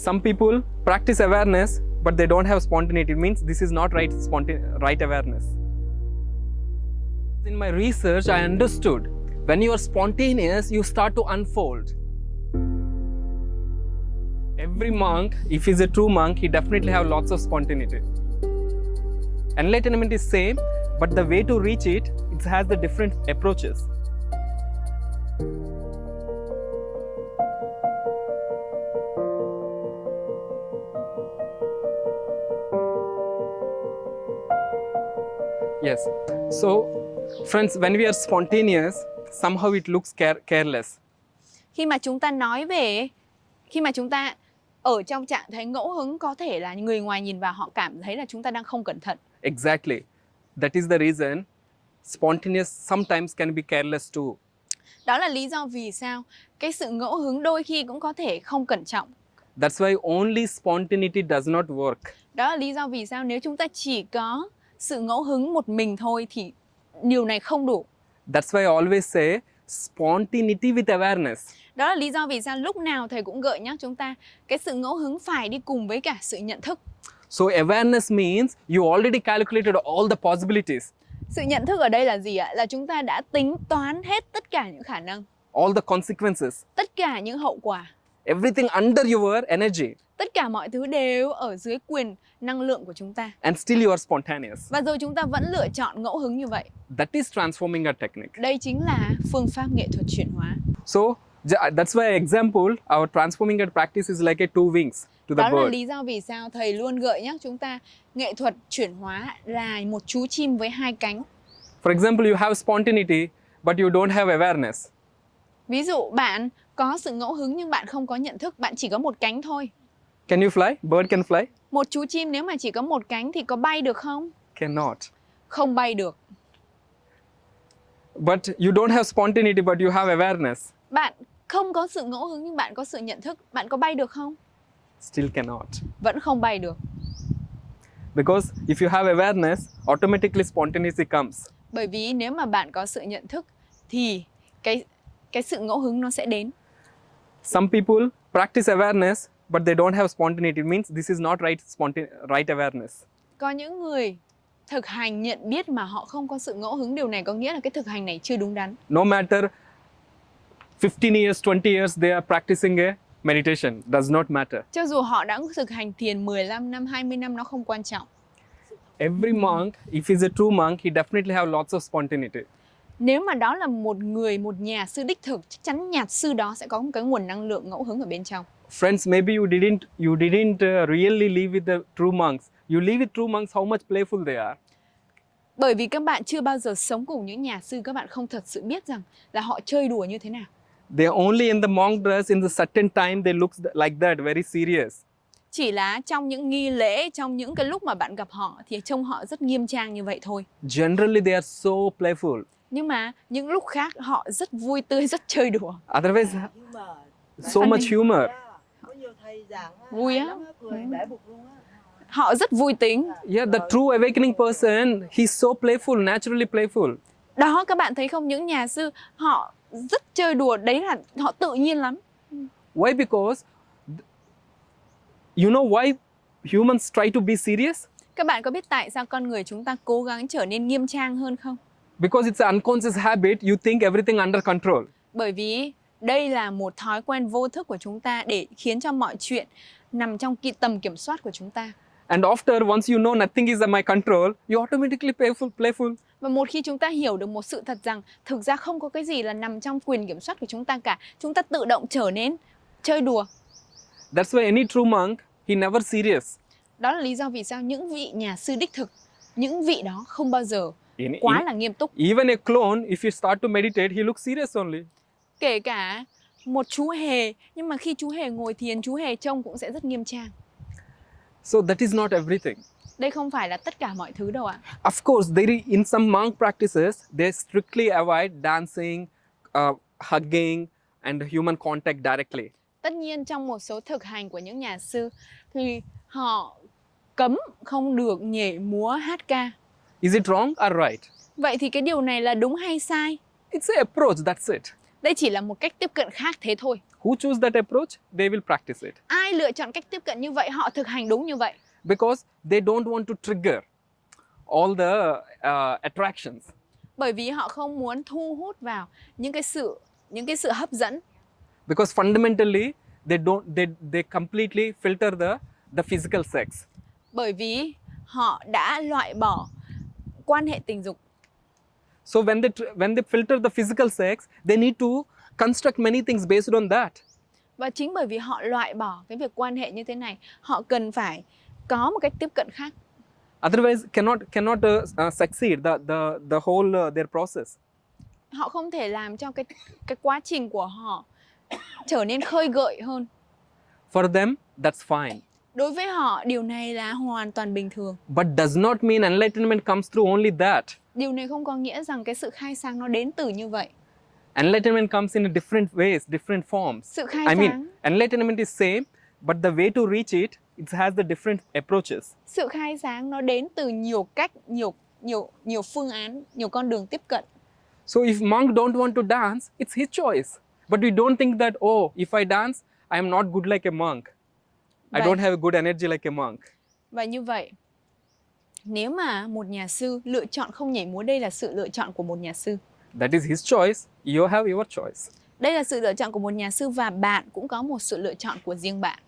Some people practice awareness, but they don't have spontaneity. It means this is not right, right awareness. In my research, I understood when you are spontaneous, you start to unfold. Every monk, if he's a true monk, he definitely have lots of spontaneity. Enlightenment is same, but the way to reach it, it has the different approaches. So, friends, when we are spontaneous, somehow it looks care- careless. Khi mà chúng ta nói về khi mà chúng ta ở trong trạng thái ngẫu hứng có thể là người ngoài nhìn vào họ cảm thấy là chúng ta đang không cẩn thận. Exactly. That is the reason spontaneous sometimes can be careless too. Đó là lý do vì sao cái sự ngẫu hứng đôi khi cũng có thể không cẩn trọng. That's why only spontaneity does not work. Đó là lý do vì sao nếu chúng ta chỉ có sự ngẫu hứng một mình thôi thì điều này không đủ. That's why I always say spontaneity with awareness. Đó là lý do vì sao lúc nào thầy cũng gợi nhắc chúng ta cái sự ngẫu hứng phải đi cùng với cả sự nhận thức. So awareness means you already calculated all the possibilities, Sự nhận thức ở đây là gì ạ? Là chúng ta đã tính toán hết tất cả những khả năng, all the consequences, tất cả những hậu quả, everything under your energy, tất cả mọi thứ đều ở dưới quyền năng lượng của chúng ta. and still you are spontaneous. Và rồi chúng ta vẫn lựa chọn ngẫu hứng như vậy. That is transforming a technique. Đây chính là phương pháp nghệ thuật chuyển hóa. So that's why example our transforming a practice is like a two wings to the Đó là bird. lý do vì sao thầy luôn gợi nhắc chúng ta nghệ thuật chuyển hóa là một chú chim với hai cánh. For example, you have spontaneity, but you don't have awareness. Ví dụ bạn có sự ngẫu hứng nhưng bạn không có nhận thức, bạn chỉ có một cánh thôi. Can you fly? Bird can fly? Một chú chim nếu mà chỉ có một cánh thì có bay được không? Cannot. Không bay được. But you don't have spontaneity, but you have awareness. Bạn không có sự ngẫu hứng nhưng bạn có sự nhận thức, bạn có bay được không? Still cannot. Vẫn không bay được. Because if you have awareness, automatically spontaneity comes. Bởi vì nếu mà bạn có sự nhận thức thì cái cái sự ngẫu hứng nó sẽ đến. Some people practice awareness, but they don't have spontaneity. It means this is not right, right awareness. Có những người thực hành nhận biết mà họ không có sự ngẫu hứng điều này có nghĩa là cái thực hành này chưa đúng đắn. No matter 15 years, 20 years, they are practicing a meditation. Does not matter. Cho dù họ đã thực hành thiền 15 năm, 20 năm nó không quan trọng. Every monk, if he's a true monk, he definitely have lots of spontaneity. Nếu mà đó là một người, một nhà sư đích thực, chắc chắn nhà sư đó sẽ có một cái nguồn năng lượng ngẫu hứng ở bên trong. Friends, maybe you didn't you didn't uh, really live with the true monks. You live with true monks, how much playful they are. Bởi vì các bạn chưa bao giờ sống cùng những nhà sư, các bạn không thật sự biết rằng là họ chơi đùa như thế nào. They only in the monk dress in the certain time they look like that, very serious. Chỉ là trong những nghi lễ, trong những cái lúc mà bạn gặp họ thì trông họ rất nghiêm trang như vậy thôi. Generally, they are so playful. Nhưng mà những lúc khác họ rất vui tươi, rất chơi đùa. Otherwise, so much humor. yeah, có nhiều thầy giảng á, Vui á. lắm á, cười bể bụng luôn á Họ rất vui tính. Yeah, the true awakening person, he's so playful, naturally playful. Đó các bạn thấy không, những nhà sư họ rất chơi đùa, đấy là họ tự nhiên lắm. Why? Because you know why humans try to be serious? Các bạn có biết tại sao con người chúng ta cố gắng trở nên nghiêm trang hơn không? Because it's an unconscious habit, you think everything under control. Bởi vì đây là một thói quen vô thức của chúng ta để khiến cho mọi chuyện nằm trong ki- tầm kiểm soát của chúng ta. And after, once you know nothing is under my control, you automatically playful, playful. Và một khi chúng ta hiểu được một sự thật rằng thực ra không có cái gì là nằm trong quyền kiểm soát của chúng ta cả, chúng ta tự động trở nên chơi đùa. That's why any true monk, he never serious. Đó là lý do vì sao những vị nhà sư đích thực, những vị đó không bao giờ In- quá in- là nghiêm túc. even a clone, if you start to meditate, he looks serious only. Kể cả một chú hề, nhưng mà khi chú hề ngồi thiền, chú hề trông cũng sẽ rất nghiêm trang. So that is not everything. Đây không phải là tất cả mọi thứ đâu ạ. Of course, there is, in some monk practices, they strictly avoid dancing, uh, hugging, and human contact directly. Tất nhiên trong một số thực hành của những nhà sư thì họ cấm không được nhảy múa hát ca. Is it wrong or right? Vậy thì cái điều này là đúng hay sai? It's an approach, that's it. Đây chỉ là một cách tiếp cận khác thế thôi. Who choose that approach? They will practice it Ai lựa chọn cách tiếp cận như vậy, họ thực hành đúng như vậy. because they don't want to trigger all the uh, attractions. Bởi vì họ không muốn thu hút vào những cái sự những cái sự hấp dẫn Because fundamentally, they don't they, they completely filter the the physical sex. bởi vì họ đã loại bỏ quan hệ tình dục So when they when they filter the physical sex, they need to construct many things based on that. và chính bởi vì họ loại bỏ cái việc quan hệ như thế này, họ cần phải có một cách tiếp cận khác. Otherwise, cannot cannot uh, uh, succeed the the the whole uh, their process. Họ không thể làm cho cái cái quá trình của họ trở nên khơi gợi hơn. For them, that's fine. Đối với họ, điều này là hoàn toàn bình thường. But does not mean enlightenment comes through only that. Điều này không có nghĩa rằng cái sự khai sáng nó đến từ như vậy. Enlightenment comes in different ways, different forms. Sự khai I sáng, mean, enlightenment is same, but the way to reach it, it has the different approaches. sự khai sáng nó đến từ nhiều cách, nhiều nhiều nhiều phương án, nhiều con đường tiếp cận. So if monk don't want to dance, it's his choice. But we don't think that oh, if I dance, I am not good like a monk. I Right. don't have a good energy like a monk. Và như vậy, nếu mà một nhà sư lựa chọn không nhảy múa, đây là sự lựa chọn của một nhà sư. That is his choice. You have your choice. Đây là sự lựa chọn của một nhà sư và bạn cũng có một sự lựa chọn của riêng bạn.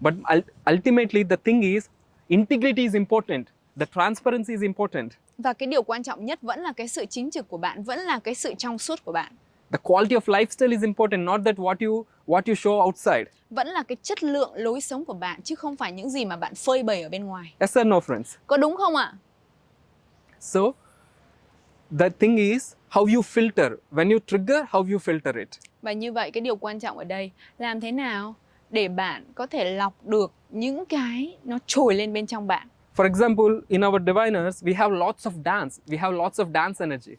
But ul- ultimately, the thing is, integrity is important. The transparency is important. Và cái điều quan trọng nhất vẫn là cái sự chính trực của bạn, vẫn là cái sự trong suốt của bạn. The quality of lifestyle is important, not that what you what you show outside. Vẫn là cái chất lượng lối sống của bạn chứ không phải những gì mà bạn phơi bày ở bên ngoài. Yes or no, friends? Có đúng không ạ? So, the thing is how you filter. When you trigger, how you filter it. Và như vậy cái điều quan trọng ở đây làm thế nào để bạn có thể lọc được những cái nó trồi lên bên trong bạn. For example, in our diviners, we have lots of dance. We have lots of dance energy.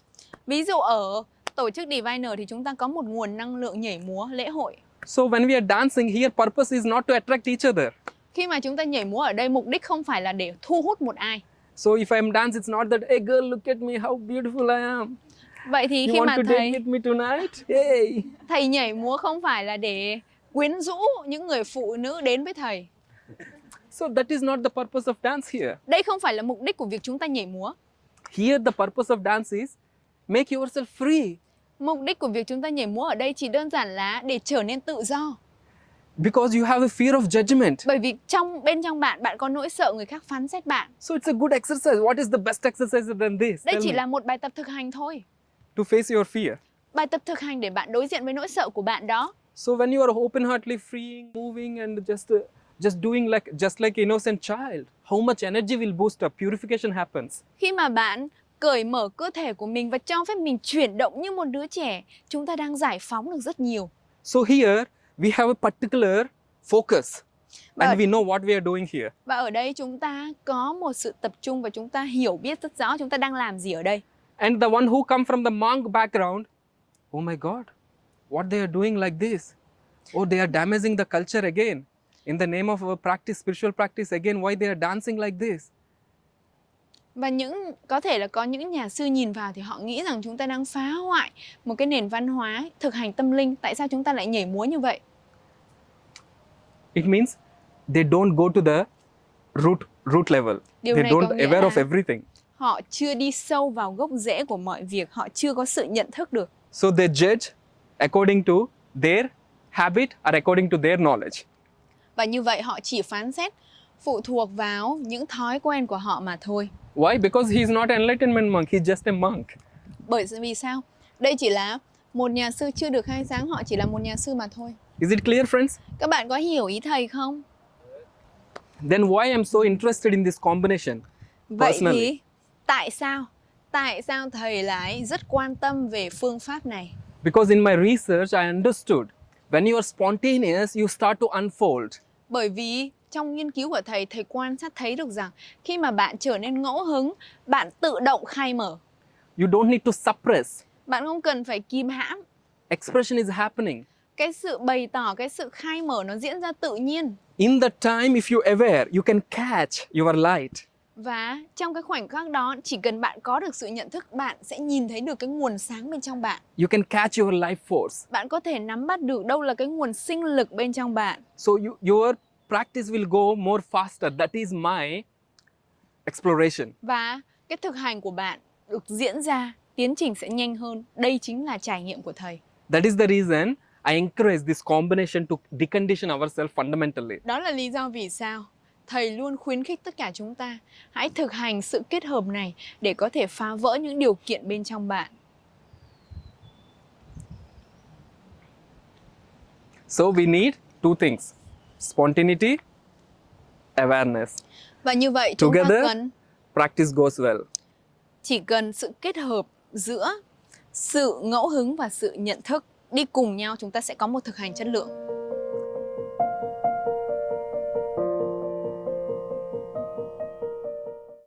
Ví dụ ở tổ chức Diviner thì chúng ta có một nguồn năng lượng nhảy múa lễ hội. So when we are dancing here, purpose is not to attract each other. Khi mà chúng ta nhảy múa ở đây mục đích không phải là để thu hút một ai. So if I am dance, it's not that, hey girl, look at me, how beautiful I am. Vậy thì You khi mà to thầy with me tonight? Hey. thầy nhảy múa không phải là để quyến rũ những người phụ nữ đến với thầy. So that is not the purpose of dance here. Đây không phải là mục đích của việc chúng ta nhảy múa. Here, the purpose of dance is make yourself free. Mục đích của việc chúng ta nhảy múa ở đây chỉ đơn giản là để trở nên tự do. Because you have a fear of judgment. Bởi vì trong bên trong bạn bạn có nỗi sợ người khác phán xét bạn. So it's a good exercise. What is the best exercise than this? Đây Tell chỉ me. là một bài tập thực hành thôi. To face your fear. Bài tập thực hành để bạn đối diện với nỗi sợ của bạn đó. So when you are open-heartedly freeing, moving, and just uh, just doing like just like innocent child, how much energy will boost up? Purification happens. Khi mà bạn cởi mở cơ thể của mình và cho phép mình chuyển động như một đứa trẻ, chúng ta đang giải phóng được rất nhiều. So here we have a particular focus, But- and we know what we are doing here. Và ở đây chúng ta có một sự tập trung và chúng ta hiểu biết rất rõ chúng ta đang làm gì ở đây. And the one who come from the monk background, oh my God, what they are doing like this? Oh, they are damaging the culture again. In the name of a practice, spiritual practice, again, why they are dancing like this? Và những có thể là có những nhà sư nhìn vào thì họ nghĩ rằng chúng ta đang phá hoại một cái nền văn hóa thực hành tâm linh. Tại sao chúng ta lại nhảy múa như vậy? It means they don't go to the root root level. Điều they don't aware of everything. Họ chưa đi sâu vào gốc rễ của mọi việc, họ chưa có sự nhận thức được. So they judge according to their habit or according to their knowledge. Và như vậy họ chỉ phán xét phụ thuộc vào những thói quen của họ mà thôi. Why? Because he is not an enlightenment monk. He's just a monk. Bởi vì sao? Đây chỉ là một nhà sư chưa được khai sáng, họ chỉ là một nhà sư mà thôi. Is it clear, friends? Các bạn có hiểu ý thầy không? Then why I'm so interested in this combination? Vậy Personally. thì tại sao? Tại sao thầy lại rất quan tâm về phương pháp này? Because in my research, I understood when you are spontaneous, you start to unfold. Bởi vì trong nghiên cứu của thầy, thầy quan sát thấy được rằng khi mà bạn trở nên ngẫu hứng, bạn tự động khai mở. You don't need to suppress. Bạn không cần phải kìm hãm. Expression is happening. Cái sự bày tỏ, cái sự khai mở nó diễn ra tự nhiên. In that time, if you aware, you can catch your light. Và trong cái khoảnh khắc đó chỉ cần bạn có được sự nhận thức bạn sẽ nhìn thấy được cái nguồn sáng bên trong bạn. You can catch your life force. Bạn có thể nắm bắt được đâu là cái nguồn sinh lực bên trong bạn. So you, your practice will go more faster. That is my exploration. Và cái thực hành của bạn được diễn ra, tiến trình sẽ nhanh hơn. Đây chính là trải nghiệm của thầy. That is the reason I encourage this combination to decondition ourselves fundamentally. Đó là lý do vì sao thầy luôn khuyến khích tất cả chúng ta hãy thực hành sự kết hợp này để có thể phá vỡ những điều kiện bên trong bạn. So we need two things spontaneity, awareness. Và như vậy chúng ta Together. cần Practice goes well. chỉ cần sự kết hợp giữa sự ngẫu hứng và sự nhận thức đi cùng nhau chúng ta sẽ có một thực hành chất lượng.